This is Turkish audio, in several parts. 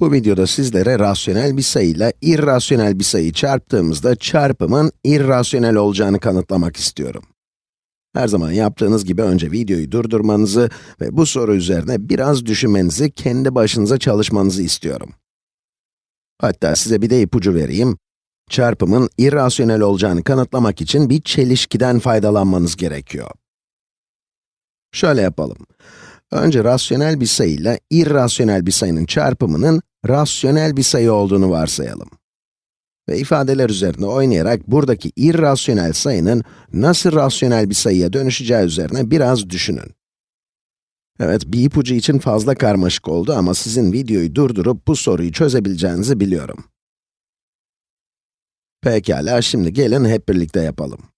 Bu videoda sizlere rasyonel bir sayıyla irrasyonel bir sayı çarptığımızda çarpımın irrasyonel olacağını kanıtlamak istiyorum. Her zaman yaptığınız gibi önce videoyu durdurmanızı ve bu soru üzerine biraz düşünmenizi, kendi başınıza çalışmanızı istiyorum. Hatta size bir de ipucu vereyim. Çarpımın irrasyonel olacağını kanıtlamak için bir çelişkiden faydalanmanız gerekiyor. Şöyle yapalım. Önce rasyonel bir sayıyla irrasyonel bir sayının çarpımının rasyonel bir sayı olduğunu varsayalım. Ve ifadeler üzerinde oynayarak buradaki irrasyonel sayının nasıl rasyonel bir sayıya dönüşeceği üzerine biraz düşünün. Evet, bir ipucu için fazla karmaşık oldu ama sizin videoyu durdurup bu soruyu çözebileceğinizi biliyorum. Pekala, şimdi gelin hep birlikte yapalım.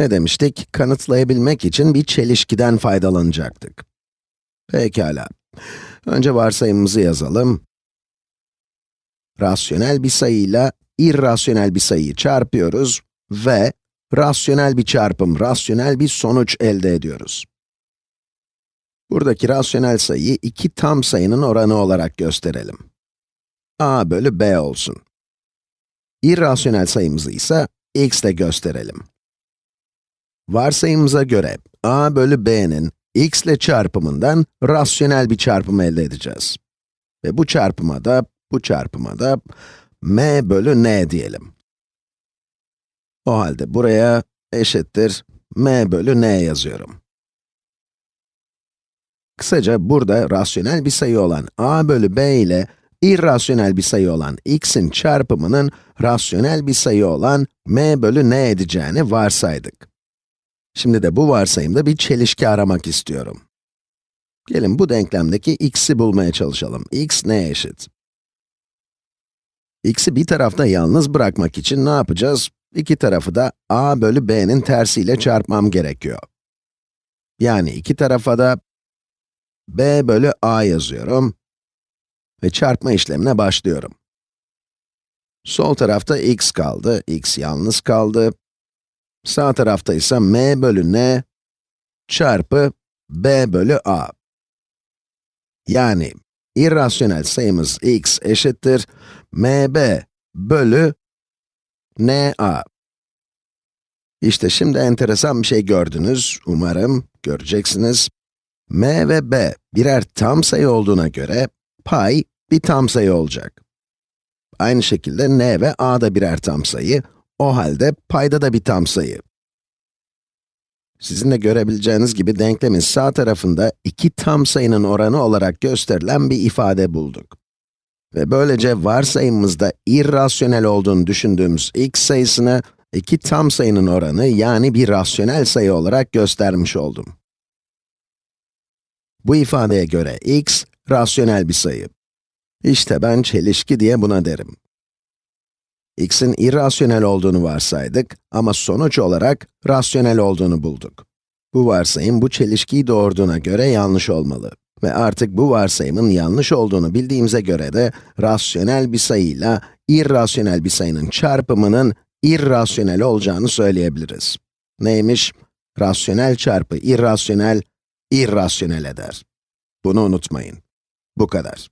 Ne demiştik? Kanıtlayabilmek için bir çelişkiden faydalanacaktık. Pekala. Önce varsayımımızı yazalım. Rasyonel bir sayıyla irrasyonel bir sayıyı çarpıyoruz ve rasyonel bir çarpım, rasyonel bir sonuç elde ediyoruz. Buradaki rasyonel sayıyı iki tam sayının oranı olarak gösterelim. a bölü b olsun. İrrasyonel sayımızı ise x ile gösterelim. Varsayımıza göre a bölü b'nin x ile çarpımından rasyonel bir çarpım elde edeceğiz. Ve bu çarpıma da, bu çarpıma da m bölü n diyelim. O halde buraya eşittir m bölü n yazıyorum. Kısaca burada rasyonel bir sayı olan a bölü b ile irrasyonel bir sayı olan x'in çarpımının rasyonel bir sayı olan m bölü n edeceğini varsaydık. Şimdi de bu varsayımda bir çelişki aramak istiyorum. Gelin bu denklemdeki x'i bulmaya çalışalım. x ne eşit? x'i bir tarafta yalnız bırakmak için ne yapacağız? İki tarafı da a bölü b'nin tersiyle çarpmam gerekiyor. Yani iki tarafa da b bölü a yazıyorum ve çarpma işlemine başlıyorum. Sol tarafta x kaldı, x yalnız kaldı. Sağ tarafta ise m bölü n çarpı b bölü a. Yani irrasyonel sayımız x eşittir mb bölü na. İşte şimdi enteresan bir şey gördünüz, umarım göreceksiniz. m ve b birer tam sayı olduğuna göre pay bir tam sayı olacak. Aynı şekilde n ve a da birer tam sayı, o halde payda da bir tam sayı. Sizin de görebileceğiniz gibi denklemin sağ tarafında iki tam sayının oranı olarak gösterilen bir ifade bulduk. Ve böylece varsayımımızda irrasyonel olduğunu düşündüğümüz x sayısını iki tam sayının oranı yani bir rasyonel sayı olarak göstermiş oldum. Bu ifadeye göre x, rasyonel bir sayı. İşte ben çelişki diye buna derim x'in irrasyonel olduğunu varsaydık ama sonuç olarak rasyonel olduğunu bulduk. Bu varsayım bu çelişkiyi doğurduğuna göre yanlış olmalı. Ve artık bu varsayımın yanlış olduğunu bildiğimize göre de rasyonel bir sayıyla irrasyonel bir sayının çarpımının irrasyonel olacağını söyleyebiliriz. Neymiş? Rasyonel çarpı irrasyonel, irrasyonel eder. Bunu unutmayın. Bu kadar.